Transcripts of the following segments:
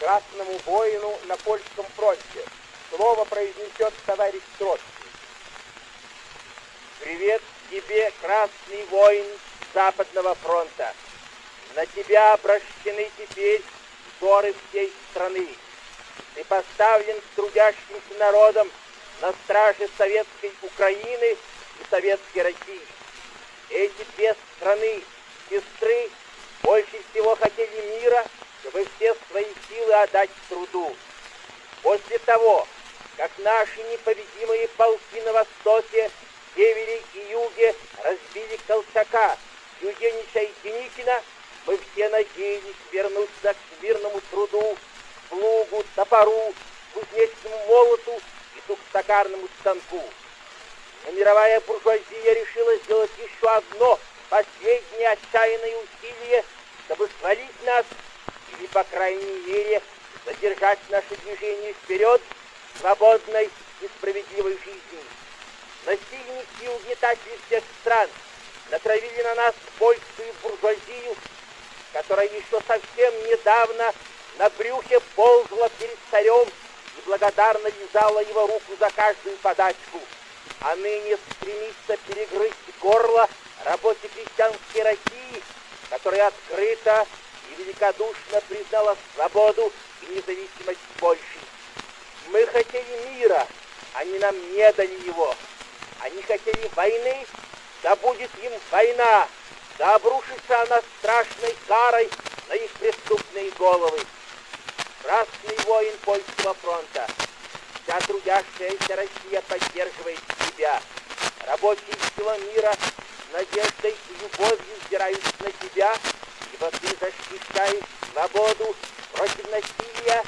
красному воину на польском фронте. Слово произнесет товарищ Троцкий. Привет тебе, красный воин Западного фронта. На тебя обращены теперь взоры всей страны. Ты поставлен трудящимся народом на страже советской Украины и советской России. Эти две страны, сестры, больше всего хотели мира, чтобы все свои силы отдать труду. После того, как наши непобедимые полки на востоке, севере и юге разбили Колчака, Юденича и Деникина, мы все надеялись вернуться к мирному труду, плугу, топору, кузнечному молоту и токарному станку. Но мировая буржуазия решила сделать еще одно последнее отчаянное усилие, чтобы свалить нас или, по крайней мере, задержать наше движение вперед свободной и справедливой жизни. Насильники и угнетатели всех стран натравили на нас польскую буржуазию, которая еще совсем недавно на брюхе ползла перед царем и благодарно лизала его руку за каждую подачку, а ныне стремится перегрызть горло работе крестьянской России, которая открыто и великодушно признала свободу и независимость Польши. Мы хотели мира, они нам не дали его. Они хотели войны, да будет им война, да обрушится она страшной карой на их преступные головы. Красный воин польского фронта, вся трудящаяся Россия поддерживает тебя. Рабочие сила мира с надеждой и любовью взирают на тебя, ибо ты защищаешь свободу против насилия,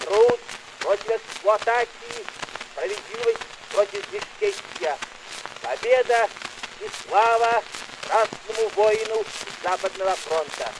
труд против эксплуатации, справедливость против бесчестия. Победа и слава Красному воину Западного фронта!